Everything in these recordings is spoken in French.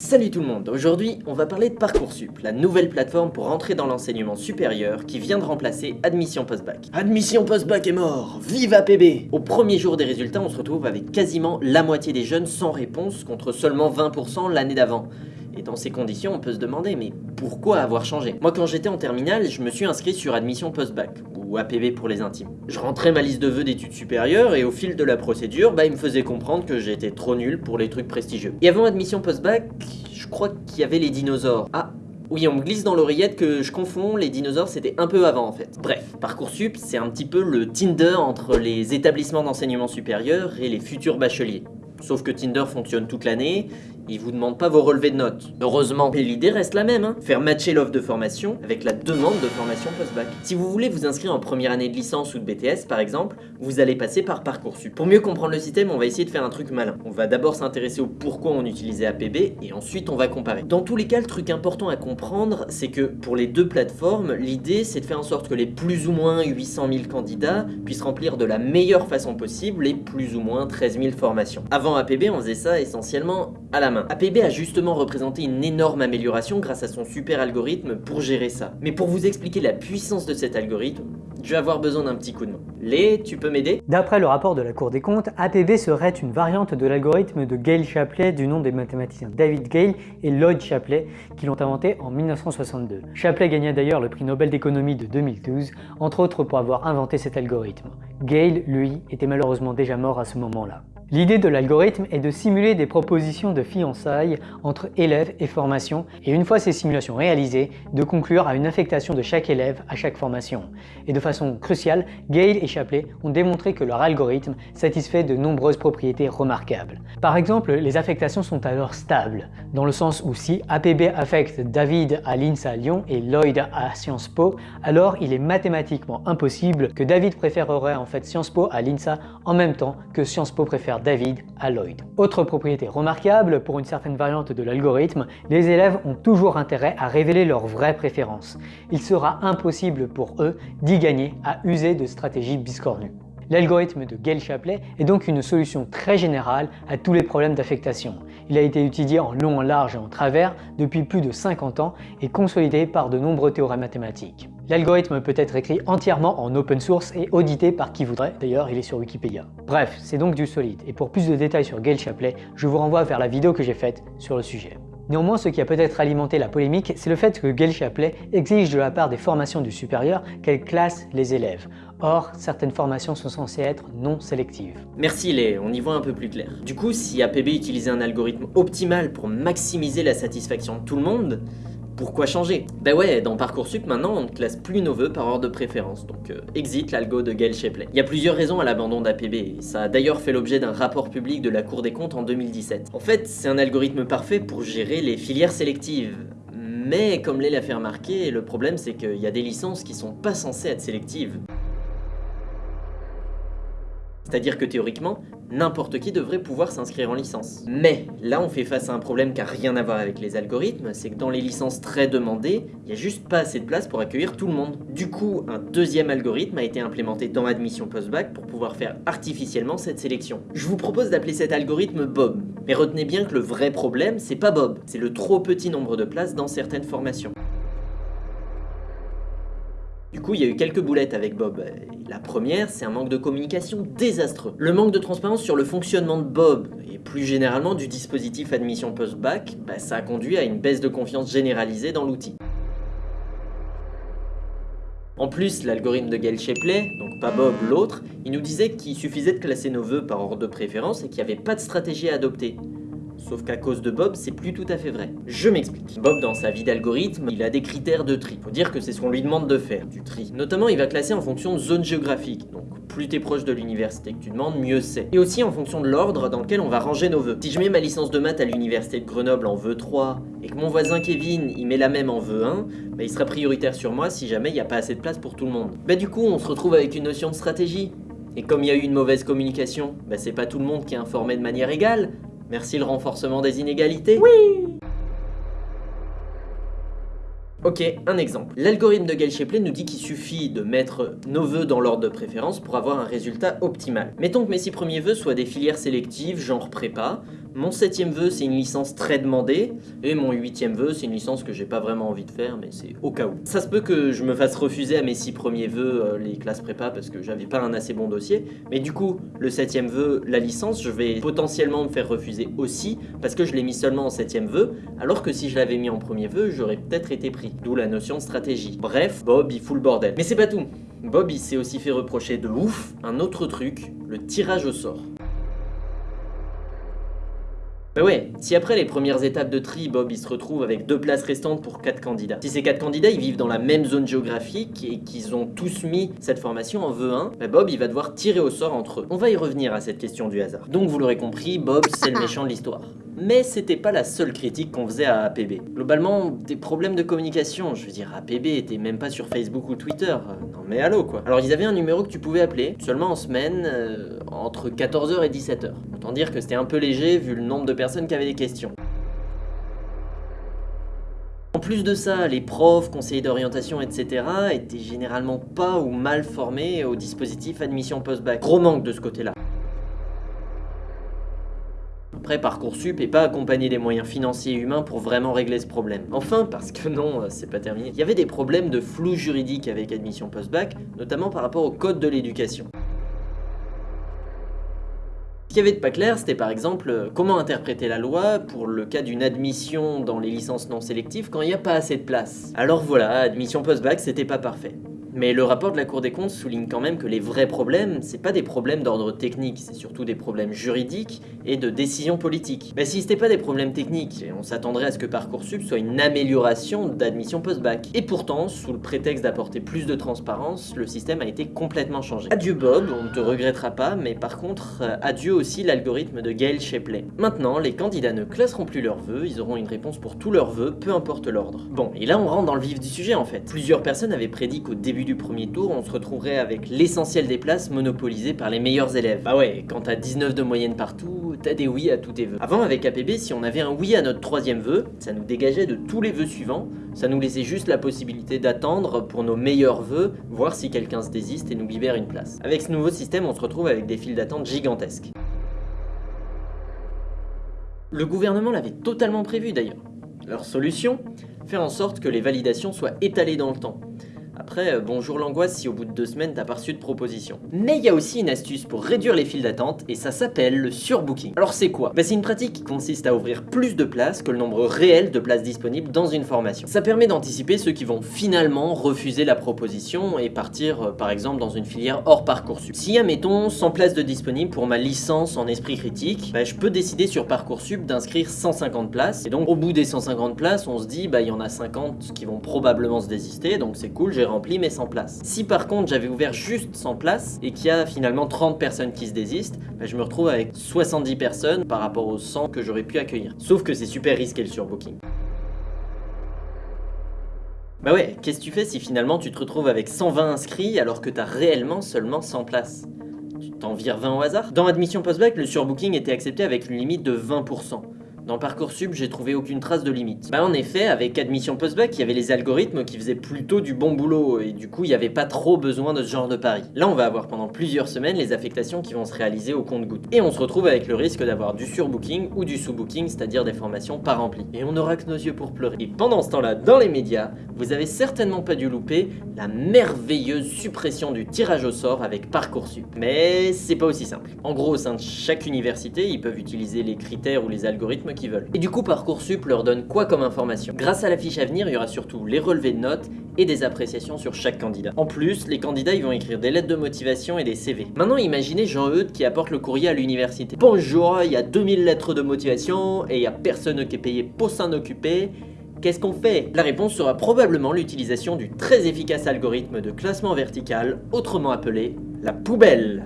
Salut tout le monde, aujourd'hui on va parler de Parcoursup, la nouvelle plateforme pour entrer dans l'enseignement supérieur qui vient de remplacer Admission Post-Bac. Admission Post-Bac est mort Vive APB Au premier jour des résultats, on se retrouve avec quasiment la moitié des jeunes sans réponse contre seulement 20% l'année d'avant. Et dans ces conditions, on peut se demander, mais pourquoi avoir changé? Moi quand j'étais en terminale, je me suis inscrit sur Admission Post-Bac, ou APB pour les intimes. Je rentrais ma liste de vœux d'études supérieures et au fil de la procédure, bah il me faisait comprendre que j'étais trop nul pour les trucs prestigieux. Et avant Admission Post-Bac, je crois qu'il y avait les dinosaures. Ah, oui, on me glisse dans l'oreillette que je confonds, les dinosaures c'était un peu avant en fait. Bref, Parcoursup c'est un petit peu le Tinder entre les établissements d'enseignement supérieur et les futurs bacheliers. Sauf que Tinder fonctionne toute l'année, il vous demande pas vos relevés de notes. Heureusement, mais l'idée reste la même, hein. faire matcher l'offre de formation avec la demande de formation post-bac. Si vous voulez vous inscrire en première année de licence ou de BTS par exemple, vous allez passer par Parcoursup. Pour mieux comprendre le système, on va essayer de faire un truc malin. On va d'abord s'intéresser au pourquoi on utilisait APB et ensuite on va comparer. Dans tous les cas, le truc important à comprendre, c'est que pour les deux plateformes, l'idée c'est de faire en sorte que les plus ou moins 800 000 candidats puissent remplir de la meilleure façon possible les plus ou moins 13 000 formations. Avant APB, on faisait ça essentiellement à la main. APB a justement représenté une énorme amélioration grâce à son super algorithme pour gérer ça. Mais pour vous expliquer la puissance de cet algorithme, je vais avoir besoin d'un petit coup de main. Lé, tu peux m'aider? D'après le rapport de la Cour des comptes, APB serait une variante de l'algorithme de Gale-Shapley du nom des mathématiciens David Gale et Lloyd Shapley qui l'ont inventé en 1962. Shapley gagna d'ailleurs le prix Nobel d'économie de 2012, entre autres pour avoir inventé cet algorithme. Gale, lui, était malheureusement déjà mort à ce moment-là. L'idée de l'algorithme est de simuler des propositions de fiançailles entre élèves et formation et une fois ces simulations réalisées, de conclure à une affectation de chaque élève à chaque formation. Et de façon cruciale, Gale et Shapley ont démontré que leur algorithme satisfait de nombreuses propriétés remarquables. Par exemple, les affectations sont alors stables, dans le sens où si APB affecte David à l'INSA Lyon et Lloyd à Sciences Po, alors il est mathématiquement impossible que David préférerait en fait Sciences Po à l'INSA en même temps que Sciences Po préfère David à Lloyd. Autre propriété remarquable, pour une certaine variante de l'algorithme, les élèves ont toujours intérêt à révéler leurs vraies préférences. Il sera impossible pour eux d'y gagner à user de stratégies biscornues. L'algorithme de Gale-Shapley est donc une solution très générale à tous les problèmes d'affectation. Il a été étudié en long, en large et en travers depuis plus de 50 ans et consolidé par de nombreux théorèmes mathématiques. L'algorithme peut être écrit entièrement en open source et audité par qui voudrait, d'ailleurs il est sur Wikipédia. Bref, c'est donc du solide, et pour plus de détails sur Gale-Shapley, je vous renvoie vers la vidéo que j'ai faite sur le sujet. Néanmoins, ce qui a peut-être alimenté la polémique, c'est le fait que Gale-Shapley exige de la part des formations du supérieur qu'elles classent les élèves. Or, certaines formations sont censées être non sélectives. Merci Lé, on y voit un peu plus clair. Du coup, si APB utilisait un algorithme optimal pour maximiser la satisfaction de tout le monde, pourquoi changer Bah ouais, dans Parcoursup maintenant on ne classe plus nos vœux par ordre de préférence, donc euh, exit l'algo de Gail Shapley. Il y a plusieurs raisons à l'abandon d'APB, ça a d'ailleurs fait l'objet d'un rapport public de la Cour des comptes en 2017. En fait, c'est un algorithme parfait pour gérer les filières sélectives. Mais comme Lé l'a fait remarquer, le problème c'est qu'il y a des licences qui sont pas censées être sélectives. C'est-à-dire que théoriquement, n'importe qui devrait pouvoir s'inscrire en licence. Mais là on fait face à un problème qui n'a rien à voir avec les algorithmes, c'est que dans les licences très demandées, il n'y a juste pas assez de place pour accueillir tout le monde. Du coup, un deuxième algorithme a été implémenté dans Admission Post-Bac pour pouvoir faire artificiellement cette sélection. Je vous propose d'appeler cet algorithme Bob. Mais retenez bien que le vrai problème, c'est pas Bob, c'est le trop petit nombre de places dans certaines formations. Du coup, il y a eu quelques boulettes avec Bob. La première, c'est un manque de communication désastreux. Le manque de transparence sur le fonctionnement de Bob, et plus généralement du dispositif admission post-bac, bah, ça a conduit à une baisse de confiance généralisée dans l'outil. En plus, l'algorithme de Gail Shapley, donc pas Bob, l'autre, il nous disait qu'il suffisait de classer nos vœux par ordre de préférence et qu'il n'y avait pas de stratégie à adopter. Sauf qu'à cause de Bob, c'est plus tout à fait vrai. Je m'explique. Bob, dans sa vie d'algorithme, il a des critères de tri. Faut dire que c'est ce qu'on lui demande de faire, du tri. Notamment, il va classer en fonction de zone géographique. Donc, plus t'es proche de l'université que tu demandes, mieux c'est. Et aussi en fonction de l'ordre dans lequel on va ranger nos vœux. Si je mets ma licence de maths à l'université de Grenoble en vœu 3, et que mon voisin Kevin, il met la même en vœu 1, bah il sera prioritaire sur moi si jamais il n'y a pas assez de place pour tout le monde. Bah du coup, on se retrouve avec une notion de stratégie. Et comme il y a eu une mauvaise communication, bah c'est pas tout le monde qui est informé de manière égale, Merci le renforcement des inégalités Oui Ok, un exemple. L'algorithme de Gale-Shapley nous dit qu'il suffit de mettre nos vœux dans l'ordre de préférence pour avoir un résultat optimal. Mettons que mes six premiers vœux soient des filières sélectives, genre prépa, Mon septième vœu, c'est une licence très demandée, et mon huitième vœu, c'est une licence que j'ai pas vraiment envie de faire, mais c'est au cas où. Ça se peut que je me fasse refuser à mes six premiers vœux euh, les classes prépa parce que j'avais pas un assez bon dossier, mais du coup, le septième vœu, la licence, je vais potentiellement me faire refuser aussi parce que je l'ai mis seulement en septième vœu, alors que si je l'avais mis en premier vœu, j'aurais peut-être été pris. D'où la notion de stratégie. Bref, Bob, il fout le bordel. Mais c'est pas tout. Bob, il s'est aussi fait reprocher de ouf un autre truc, le tirage au sort. Bah ouais, si après les premières étapes de tri, Bob il se retrouve avec deux places restantes pour quatre candidats. Si ces quatre candidats ils vivent dans la même zone géographique et qu'ils ont tous mis cette formation en vœu 1, bah Bob il va devoir tirer au sort entre eux. On va y revenir à cette question du hasard. Donc vous l'aurez compris, Bob c'est le méchant de l'histoire. Mais c'était pas la seule critique qu'on faisait à APB. Globalement, des problèmes de communication, je veux dire, APB était même pas sur Facebook ou Twitter. Euh, non mais allô quoi. Alors ils avaient un numéro que tu pouvais appeler, seulement en semaine, euh, entre 14h et 17h. Autant dire que c'était un peu léger vu le nombre de personnes qui avaient des questions. En plus de ça, les profs, conseillers d'orientation, etc. étaient généralement pas ou mal formés au dispositif admission post-bac. Gros manque de ce côté-là. Parcoursup est pas accompagné des moyens financiers et humains pour vraiment régler ce problème. Enfin, parce que non, euh, c'est pas terminé, il y avait des problèmes de flou juridique avec admission post-bac, notamment par rapport au code de l'éducation. Ce qui avait de pas clair, c'était par exemple euh, comment interpréter la loi pour le cas d'une admission dans les licences non sélectives quand il n'y a pas assez de place. Alors voilà, admission post-bac, c'était pas parfait. Mais le rapport de la Cour des comptes souligne quand même que les vrais problèmes, c'est pas des problèmes d'ordre technique, c'est surtout des problèmes juridiques et de décision politique. Mais si c'était pas des problèmes techniques, on s'attendrait à ce que Parcoursup soit une amélioration d'admission post-bac. Et pourtant, sous le prétexte d'apporter plus de transparence, le système a été complètement changé. Adieu Bob, on ne te regrettera pas, mais par contre, euh, adieu aussi l'algorithme de Gail Shapley. Maintenant, les candidats ne classeront plus leurs vœux, ils auront une réponse pour tous leurs vœux, peu importe l'ordre. Bon, et là on rentre dans le vif du sujet en fait. Plusieurs personnes avaient prédit qu'au début du premier tour, on se retrouverait avec l'essentiel des places monopolisées par les meilleurs élèves. Bah ouais, quand t'as 19 de moyenne partout, t'as des oui à tous tes vœux. Avant, avec APB, si on avait un oui à notre troisième vœu, ça nous dégageait de tous les vœux suivants, ça nous laissait juste la possibilité d'attendre pour nos meilleurs vœux, voir si quelqu'un se désiste et nous libère une place. Avec ce nouveau système, on se retrouve avec des files d'attente gigantesques. Le gouvernement l'avait totalement prévu d'ailleurs. Leur solution? Faire en sorte que les validations soient étalées dans le temps. Après, euh, bonjour l'angoisse si au bout de deux semaines t'as pas reçu de proposition. Mais il y a aussi une astuce pour réduire les files d'attente et ça s'appelle le surbooking. Alors c'est quoi? Bah, C'est une pratique qui consiste à ouvrir plus de places que le nombre réel de places disponibles dans une formation. Ça permet d'anticiper ceux qui vont finalement refuser la proposition et partir euh, par exemple dans une filière hors Parcoursup. Si y a mettons 100 places de disponibles pour ma licence en esprit critique, bah, je peux décider sur Parcoursup d'inscrire 150 places et donc au bout des 150 places on se dit bah il y en a 50 qui vont probablement se désister donc c'est cool, j'ai rempli mes 100 places. Si par contre j'avais ouvert juste 100 places et qu'il y a finalement 30 personnes qui se désistent, bah, je me retrouve avec 70 personnes par rapport aux 100 que j'aurais pu accueillir. Sauf que c'est super risqué le surbooking. Bah ouais, qu'est-ce que tu fais si finalement tu te retrouves avec 120 inscrits alors que t'as réellement seulement 100 places? Tu t'en vires 20 au hasard? Dans Admission Postbac, le surbooking était accepté avec une limite de 20%. Dans Parcoursup, j'ai trouvé aucune trace de limite. Bah en effet, avec Admission Postbac, il y avait les algorithmes qui faisaient plutôt du bon boulot, et du coup, il n'y avait pas trop besoin de ce genre de pari. Là, on va avoir pendant plusieurs semaines les affectations qui vont se réaliser au compte-goutte. Et on se retrouve avec le risque d'avoir du surbooking ou du sous-booking, c'est-à-dire des formations pas remplies. Et on n'aura que nos yeux pour pleurer. Et pendant ce temps-là, dans les médias, vous avez certainement pas dû louper la merveilleuse suppression du tirage au sort avec Parcoursup. Mais c'est pas aussi simple. En gros, au sein de chaque université, ils peuvent utiliser les critères ou les algorithmes Et du coup, Parcoursup leur donne quoi comme information? Grâce à la fiche à venir, il y aura surtout les relevés de notes et des appréciations sur chaque candidat. En plus, les candidats ils vont écrire des lettres de motivation et des CV. Maintenant, imaginez Jean-Eudes qui apporte le courrier à l'université. Bonjour, il y a 2000 lettres de motivation et il n'y a personne qui est payé pour s'en occuper. Qu'est-ce qu'on fait? La réponse sera probablement l'utilisation du très efficace algorithme de classement vertical, autrement appelé la poubelle.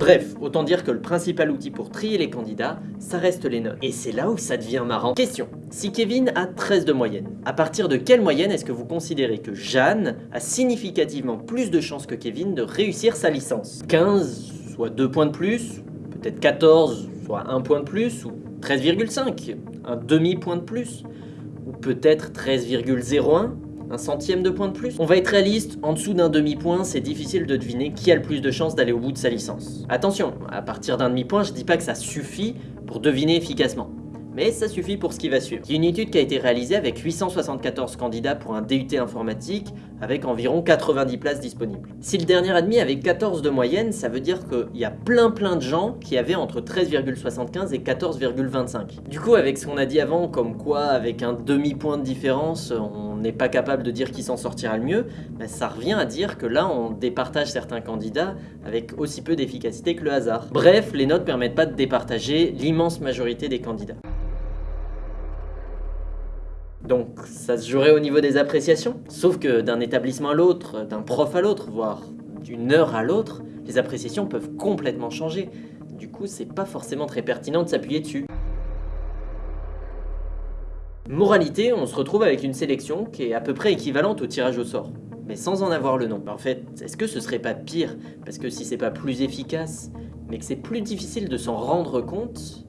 Bref, autant dire que le principal outil pour trier les candidats, ça reste les notes. Et c'est là où ça devient marrant. Question. Si Kevin a 13 de moyenne, à partir de quelle moyenne est-ce que vous considérez que Jeanne a significativement plus de chances que Kevin de réussir sa licence? 15, soit 2 points de plus, peut-être 14, soit 1 point de plus, ou 13,5, un demi-point de plus, ou peut-être 13,01 Un centième de point de plus On va être réaliste, en dessous d'un demi-point, c'est difficile de deviner qui a le plus de chances d'aller au bout de sa licence. Attention, à partir d'un demi-point, je dis pas que ça suffit pour deviner efficacement mais ça suffit pour ce qui va suivre. Il y a une étude qui a été réalisée avec 874 candidats pour un DUT informatique, avec environ 90 places disponibles. Si le dernier admis avait 14 de moyenne, ça veut dire qu'il y a plein plein de gens qui avaient entre 13,75 et 14,25. Du coup, avec ce qu'on a dit avant, comme quoi avec un demi-point de différence, on n'est pas capable de dire qui s'en sortira le mieux, ben, ça revient à dire que là, on départage certains candidats avec aussi peu d'efficacité que le hasard. Bref, les notes permettent pas de départager l'immense majorité des candidats. Donc ça se jouerait au niveau des appréciations. Sauf que d'un établissement à l'autre, d'un prof à l'autre, voire d'une heure à l'autre, les appréciations peuvent complètement changer. Du coup, c'est pas forcément très pertinent de s'appuyer dessus. Moralité, on se retrouve avec une sélection qui est à peu près équivalente au tirage au sort, mais sans en avoir le nom. En fait, est-ce que ce serait pas pire? Parce que si c'est pas plus efficace, mais que c'est plus difficile de s'en rendre compte,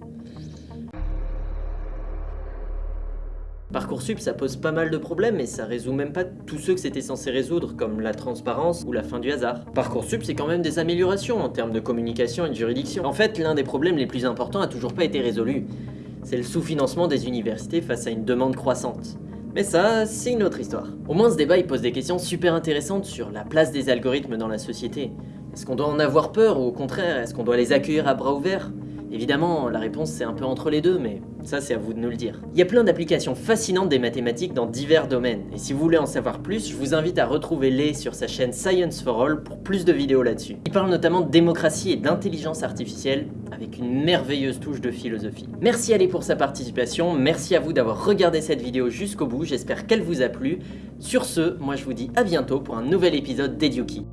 Parcoursup, ça pose pas mal de problèmes et ça résout même pas tous ceux que c'était censé résoudre, comme la transparence ou la fin du hasard. Parcoursup, c'est quand même des améliorations en termes de communication et de juridiction. En fait, l'un des problèmes les plus importants a toujours pas été résolu. C'est le sous-financement des universités face à une demande croissante. Mais ça, c'est une autre histoire. Au moins, ce débat, il pose des questions super intéressantes sur la place des algorithmes dans la société. Est-ce qu'on doit en avoir peur ou au contraire, est-ce qu'on doit les accueillir à bras ouverts? Évidemment, la réponse c'est un peu entre les deux, mais ça c'est à vous de nous le dire. Il y a plein d'applications fascinantes des mathématiques dans divers domaines, et si vous voulez en savoir plus, je vous invite à retrouver Lé sur sa chaîne Science for All pour plus de vidéos là-dessus. Il parle notamment de démocratie et d'intelligence artificielle, avec une merveilleuse touche de philosophie. Merci à Lé pour sa participation, merci à vous d'avoir regardé cette vidéo jusqu'au bout, j'espère qu'elle vous a plu. Sur ce, moi je vous dis à bientôt pour un nouvel épisode d'Eduki.